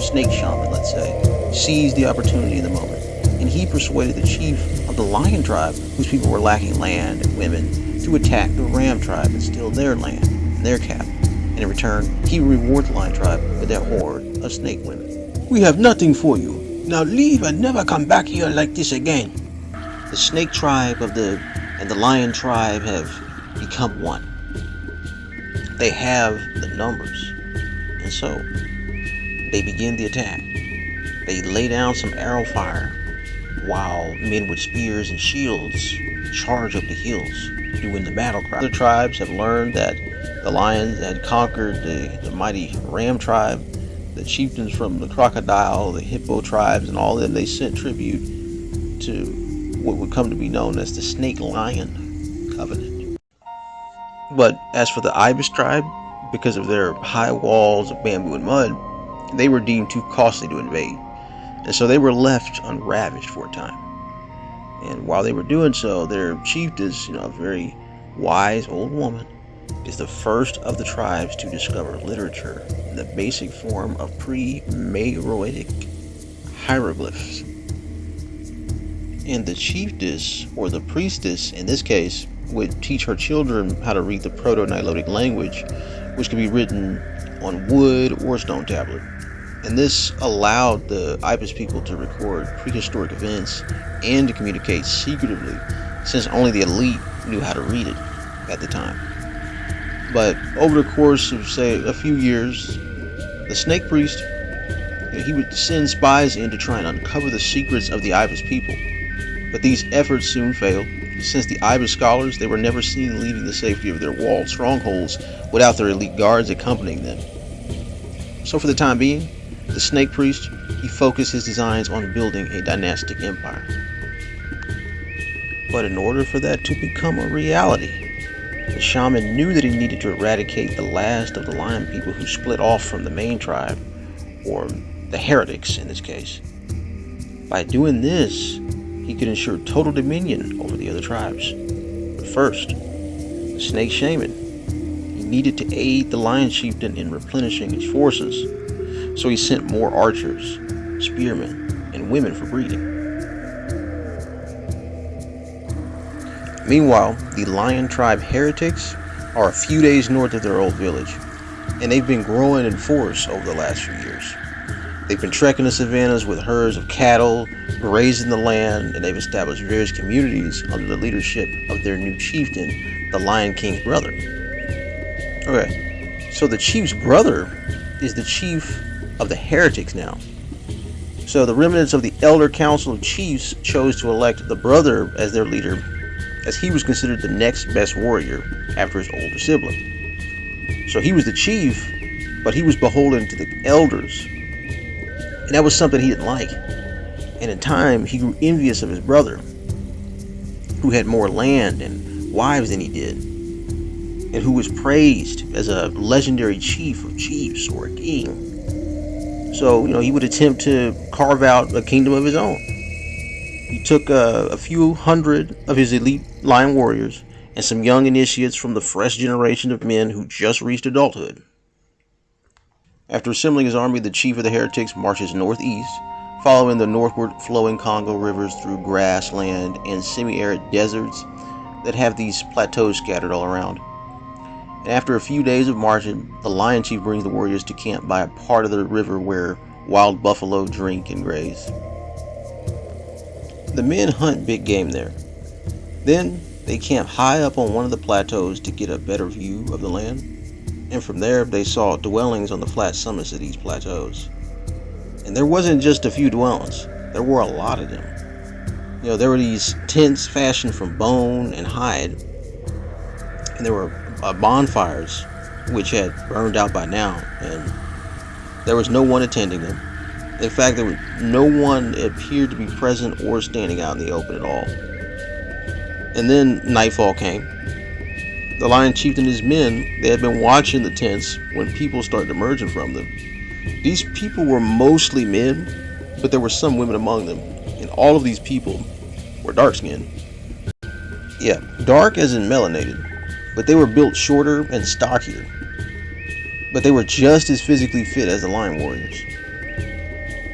snake shaman, let's say, seized the opportunity in the moment, and he persuaded the chief of the lion tribe, whose people were lacking land and women, to attack the ram tribe and steal their land and their cattle. And in return, he would reward the lion tribe with their horde of snake women. We have nothing for you. Now leave and never come back here like this again. The snake tribe of the and the lion tribe have become one. They have the numbers. And so they begin the attack. They lay down some arrow fire while men with spears and shields charge up the hills doing the battle cry. Other tribes have learned that the lions had conquered the, the mighty ram tribe the chieftains from the crocodile, the hippo tribes, and all of them, they sent tribute to what would come to be known as the Snake Lion Covenant. But as for the Ibis tribe, because of their high walls of bamboo and mud, they were deemed too costly to invade. And so they were left unravaged for a time. And while they were doing so, their chiefess, you know, a very wise old woman, is the first of the tribes to discover literature in the basic form of pre-Meroitic hieroglyphs. And the chiefess, or the priestess in this case, would teach her children how to read the Proto-Nilotic language, which could be written on wood or stone tablet. And this allowed the Ibis people to record prehistoric events and to communicate secretively, since only the elite knew how to read it at the time. But over the course of, say, a few years, the snake priest, he would send spies in to try and uncover the secrets of the Ibis people. But these efforts soon failed, since the Ibis scholars, they were never seen leaving the safety of their walled strongholds without their elite guards accompanying them. So for the time being, the snake priest, he focused his designs on building a dynastic empire. But in order for that to become a reality, the shaman knew that he needed to eradicate the last of the lion people who split off from the main tribe, or the heretics in this case. By doing this, he could ensure total dominion over the other tribes. But first, the snake shaman, he needed to aid the lion chieftain in replenishing his forces, so he sent more archers, spearmen, and women for breeding. Meanwhile, the Lion Tribe heretics are a few days north of their old village, and they've been growing in force over the last few years. They've been trekking the savannas with herds of cattle, grazing the land, and they've established various communities under the leadership of their new chieftain, the Lion King's brother. Okay, so the chief's brother is the chief of the heretics now. So the remnants of the Elder Council of Chiefs chose to elect the brother as their leader as he was considered the next best warrior after his older sibling. So he was the chief, but he was beholden to the elders. And that was something he didn't like. And in time, he grew envious of his brother, who had more land and wives than he did, and who was praised as a legendary chief of chiefs or a king. So, you know, he would attempt to carve out a kingdom of his own. He took uh, a few hundred of his elite lion warriors and some young initiates from the fresh generation of men who just reached adulthood. After assembling his army, the chief of the heretics marches northeast, following the northward flowing Congo rivers through grassland and semi-arid deserts that have these plateaus scattered all around. And after a few days of marching, the lion chief brings the warriors to camp by a part of the river where wild buffalo drink and graze. The men hunt big game there. Then they camp high up on one of the plateaus to get a better view of the land. And from there they saw dwellings on the flat summits of these plateaus. And there wasn't just a few dwellings, there were a lot of them. You know, there were these tents fashioned from bone and hide. And there were uh, bonfires which had burned out by now and there was no one attending them. In fact, there was no one appeared to be present or standing out in the open at all. And then nightfall came. The lion chieftain and his men, they had been watching the tents when people started emerging from them. These people were mostly men, but there were some women among them, and all of these people were dark skinned. Yeah, dark as in melanated, but they were built shorter and stockier. But they were just as physically fit as the lion warriors.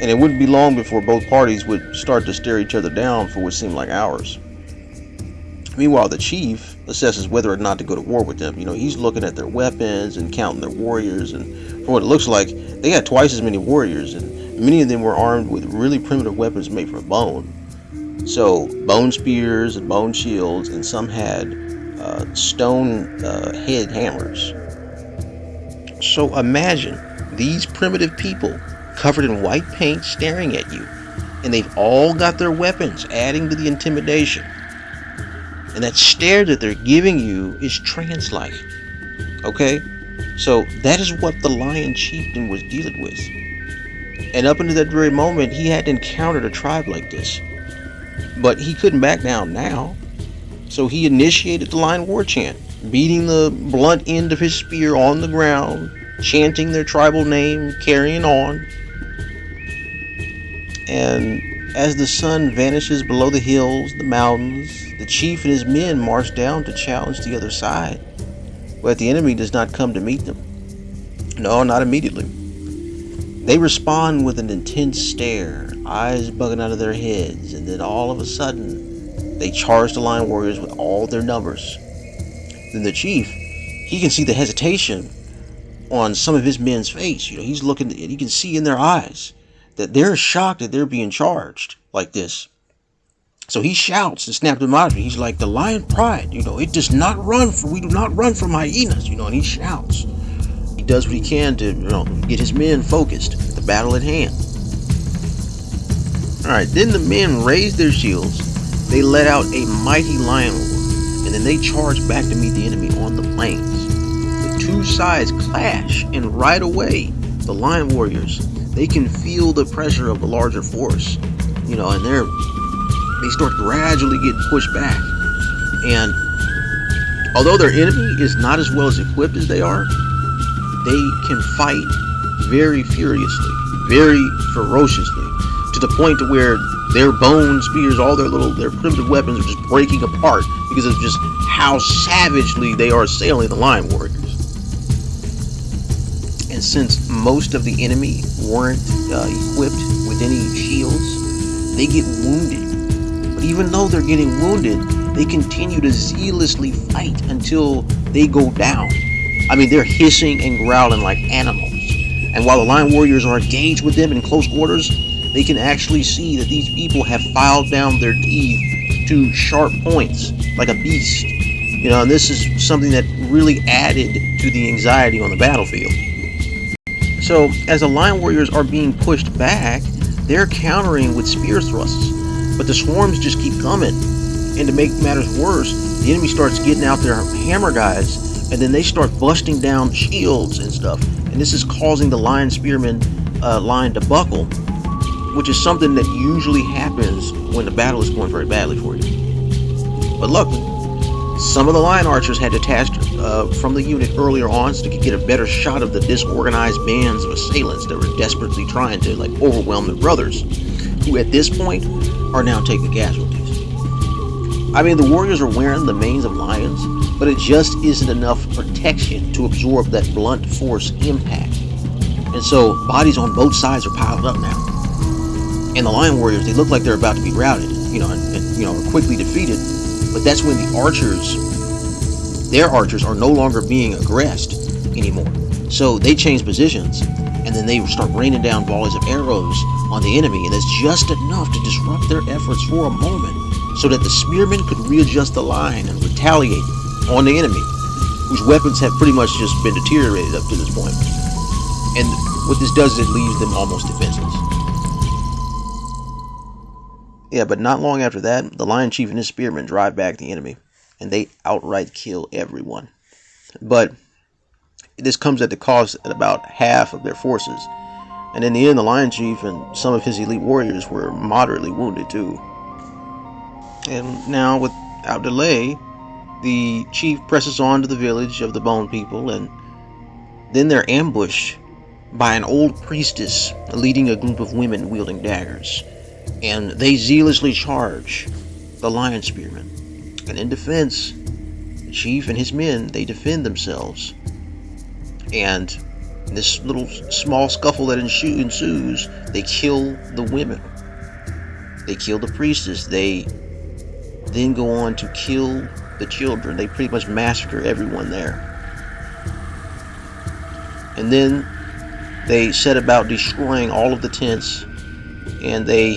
And it wouldn't be long before both parties would start to stare each other down for what seemed like hours. Meanwhile, the chief assesses whether or not to go to war with them. You know, he's looking at their weapons and counting their warriors, and for what it looks like, they had twice as many warriors, and many of them were armed with really primitive weapons made from bone. So, bone spears and bone shields, and some had uh, stone uh, head hammers. So, imagine these primitive people covered in white paint staring at you, and they've all got their weapons, adding to the intimidation. And that stare that they're giving you is trance like. Okay? So that is what the lion chieftain was dealing with. And up until that very moment, he had encountered a tribe like this. But he couldn't back down now. So he initiated the lion war chant, beating the blunt end of his spear on the ground, chanting their tribal name, carrying on. And as the sun vanishes below the hills, the mountains, the chief and his men march down to challenge the other side. But the enemy does not come to meet them. No, not immediately. They respond with an intense stare, eyes bugging out of their heads, and then all of a sudden, they charge the lion warriors with all their numbers. Then the chief, he can see the hesitation on some of his men's face. You know, he's looking, he can see in their eyes that they're shocked that they're being charged like this. So he shouts and snaps them out. He's like, the lion pride, you know, it does not run for, we do not run from hyenas, you know, and he shouts. He does what he can to, you know, get his men focused, the battle at hand. Alright, then the men raise their shields, they let out a mighty lion roar, and then they charge back to meet the enemy on the plains. The two sides clash, and right away, the lion warriors they can feel the pressure of the larger force, you know, and they're they start gradually getting pushed back. And although their enemy is not as well as equipped as they are, they can fight very furiously, very ferociously, to the point to where their bone spears, all their little their primitive weapons are just breaking apart because of just how savagely they are assailing the lion warriors. And since most of the enemy weren't uh, equipped with any shields, they get wounded. But even though they're getting wounded, they continue to zealously fight until they go down. I mean, they're hissing and growling like animals. And while the lion warriors are engaged with them in close quarters, they can actually see that these people have filed down their teeth to sharp points, like a beast. You know, and this is something that really added to the anxiety on the battlefield. So, as the Lion Warriors are being pushed back, they're countering with spear thrusts. But the swarms just keep coming. And to make matters worse, the enemy starts getting out their hammer guys, and then they start busting down shields and stuff. And this is causing the Lion spearmen uh, line to buckle, which is something that usually happens when the battle is going very badly for you. But luckily, some of the Lion Archers had detached uh, from the unit earlier on so they could get a better shot of the disorganized bands of assailants that were desperately trying to like overwhelm their brothers, who at this point are now taking casualties. I mean, the warriors are wearing the manes of lions, but it just isn't enough protection to absorb that blunt force impact. And so bodies on both sides are piled up now. And the lion warriors, they look like they're about to be routed, you know, and, and you know, quickly defeated but that's when the archers, their archers, are no longer being aggressed anymore. So they change positions, and then they start raining down volleys of arrows on the enemy, and it's just enough to disrupt their efforts for a moment, so that the spearmen could readjust the line and retaliate on the enemy, whose weapons have pretty much just been deteriorated up to this point. And what this does is it leaves them almost defenseless. Yeah, but not long after that, the Lion Chief and his spearmen drive back the enemy, and they outright kill everyone. But this comes at the cost of about half of their forces. And in the end, the Lion Chief and some of his elite warriors were moderately wounded too. And now, without delay, the chief presses on to the village of the Bone People, and then they're ambushed by an old priestess leading a group of women wielding daggers and they zealously charge the lion spearmen. And in defense, the chief and his men, they defend themselves. And this little small scuffle that ensues, they kill the women. They kill the priestess. They then go on to kill the children. They pretty much massacre everyone there. And then they set about destroying all of the tents and they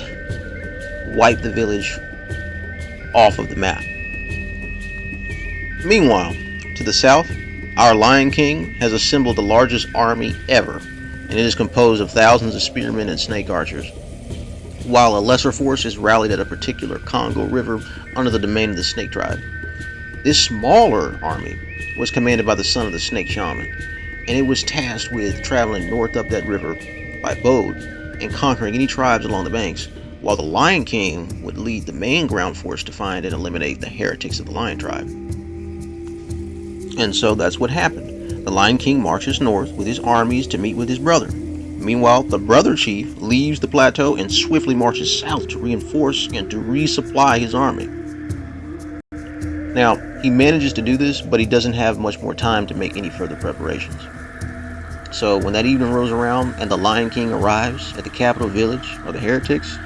wipe the village off of the map. Meanwhile, to the south, our Lion King has assembled the largest army ever, and it is composed of thousands of spearmen and snake archers. While a lesser force is rallied at a particular Congo River under the domain of the Snake Tribe. This smaller army was commanded by the son of the Snake Shaman, and it was tasked with traveling north up that river by boat and conquering any tribes along the banks, while the Lion King would lead the main ground force to find and eliminate the heretics of the Lion Tribe. And so that's what happened. The Lion King marches north with his armies to meet with his brother. Meanwhile, the brother chief leaves the plateau and swiftly marches south to reinforce and to resupply his army. Now, he manages to do this, but he doesn't have much more time to make any further preparations. So when that evening rolls around and the Lion King arrives at the capital village of the heretics,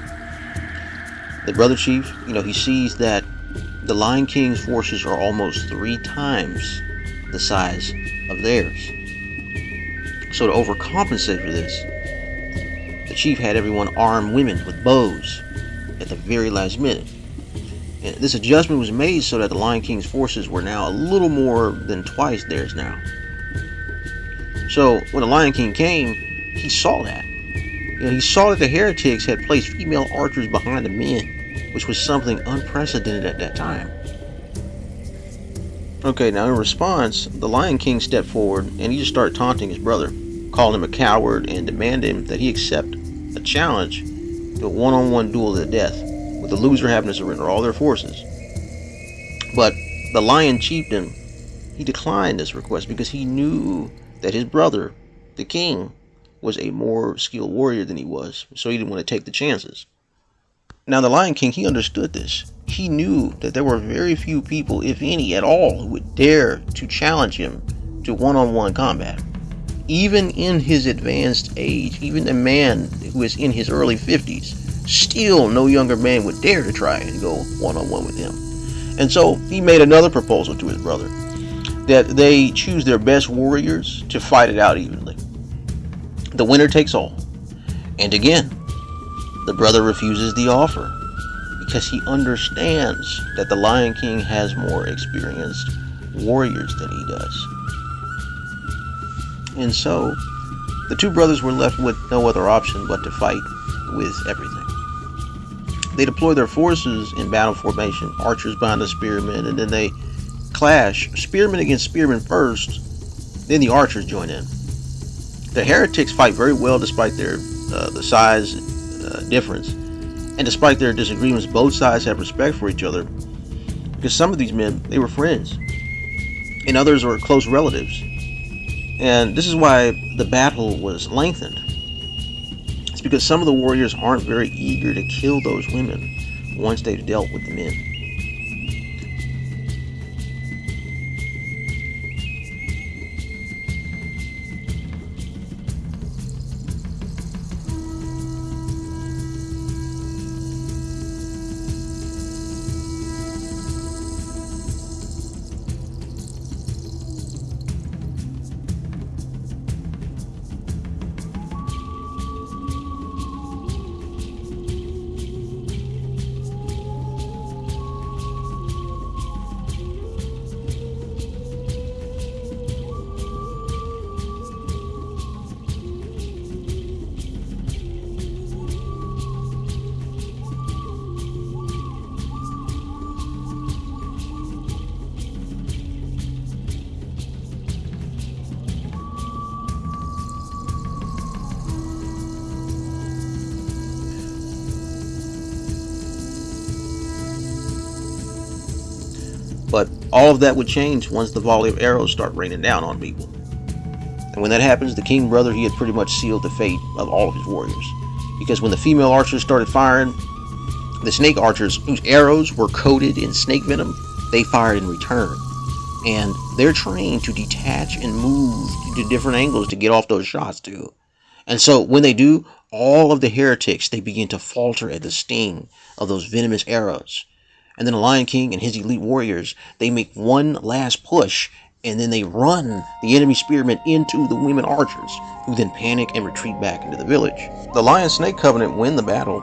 the brother chief, you know, he sees that the Lion King's forces are almost three times the size of theirs. So to overcompensate for this, the chief had everyone arm women with bows at the very last minute. And this adjustment was made so that the Lion King's forces were now a little more than twice theirs now. So when the Lion King came, he saw that. You know, he saw that the heretics had placed female archers behind the men, which was something unprecedented at that time. Okay, now in response, the Lion King stepped forward and he just started taunting his brother, calling him a coward and demanding that he accept a challenge to a one-on-one duel to the death, with the loser having to surrender all their forces. But the Lion Chieftain, he declined this request because he knew that his brother, the king, was a more skilled warrior than he was, so he didn't want to take the chances. Now, the Lion King, he understood this he knew that there were very few people, if any at all, who would dare to challenge him to one on one combat. Even in his advanced age, even a man who is in his early 50s, still no younger man would dare to try and go one on one with him. And so he made another proposal to his brother that they choose their best warriors to fight it out evenly. The winner takes all. And again, the brother refuses the offer because he understands that the Lion King has more experienced warriors than he does. And so, the two brothers were left with no other option but to fight with everything. They deploy their forces in battle formation, archers behind the spearmen, and then they clash, spearmen against spearmen first, then the archers join in. The heretics fight very well despite their uh, the size difference and despite their disagreements, both sides have respect for each other. Because some of these men, they were friends. And others were close relatives. And this is why the battle was lengthened. It's because some of the warriors aren't very eager to kill those women once they've dealt with the men. All of that would change once the volley of arrows start raining down on people. And when that happens, the king brother, he had pretty much sealed the fate of all of his warriors. Because when the female archers started firing, the snake archers, whose arrows were coated in snake venom, they fired in return. And they're trained to detach and move to different angles to get off those shots too. And so when they do, all of the heretics they begin to falter at the sting of those venomous arrows. And then the Lion King and his elite warriors, they make one last push and then they run the enemy spearmen into the women archers, who then panic and retreat back into the village. The Lion Snake Covenant win the battle,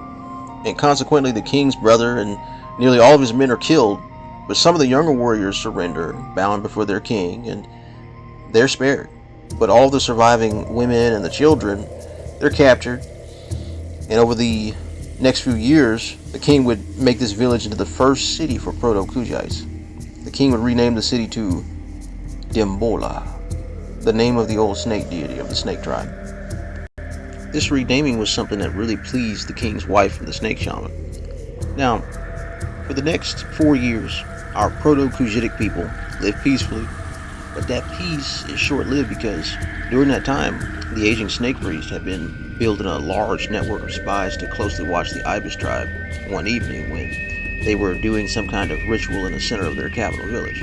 and consequently the king's brother and nearly all of his men are killed, but some of the younger warriors surrender, bound before their king, and they're spared. But all the surviving women and the children, they're captured, and over the next few years, the king would make this village into the first city for Proto-Kushites. The king would rename the city to Dimbola, the name of the old snake deity of the snake tribe. This renaming was something that really pleased the king's wife and the snake shaman. Now, for the next four years, our Proto-Kushitic people lived peacefully, but that peace is short-lived because during that time, the aging snake priest had been building a large network of spies to closely watch the Ibis tribe one evening when they were doing some kind of ritual in the center of their capital village.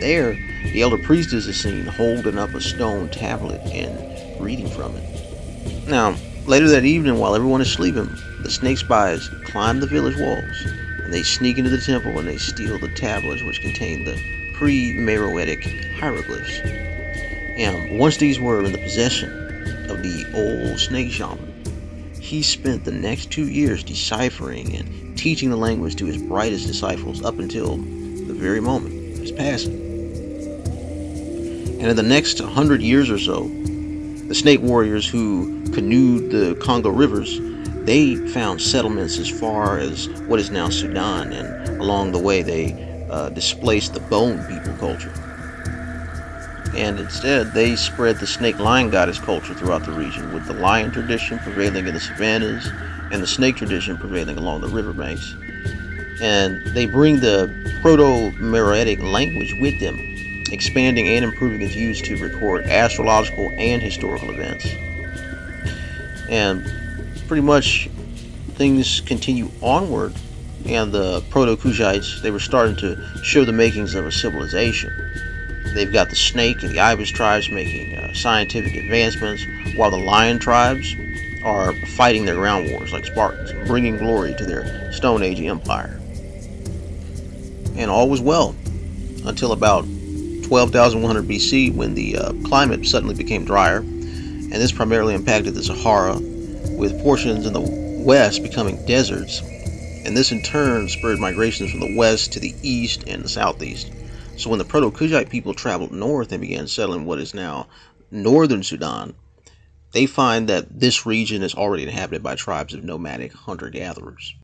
There, the elder priestess is seen holding up a stone tablet and reading from it. Now, later that evening, while everyone is sleeping, the snake spies climb the village walls and they sneak into the temple and they steal the tablets which contain the pre-Meroitic hieroglyphs. And once these were in the possession of the old snake shaman, he spent the next two years deciphering and teaching the language to his brightest disciples up until the very moment of his passing. And in the next hundred years or so, the snake warriors who canoed the Congo rivers, they found settlements as far as what is now Sudan, and along the way they uh, displaced the bone people culture. And instead, they spread the snake lion goddess culture throughout the region, with the lion tradition prevailing in the savannas and the snake tradition prevailing along the riverbanks. And they bring the Proto-Meroitic language with them expanding and improving its use to record astrological and historical events. And pretty much things continue onward, and the Proto-Kushites, they were starting to show the makings of a civilization. They've got the snake and the ibis tribes making uh, scientific advancements, while the lion tribes are fighting their ground wars like Spartans, bringing glory to their Stone Age empire. And all was well until about 12,100 BC when the uh, climate suddenly became drier, and this primarily impacted the Sahara, with portions in the west becoming deserts, and this in turn spurred migrations from the west to the east and the southeast. So when the Proto-Kushite people traveled north and began settling what is now northern Sudan, they find that this region is already inhabited by tribes of nomadic hunter-gatherers.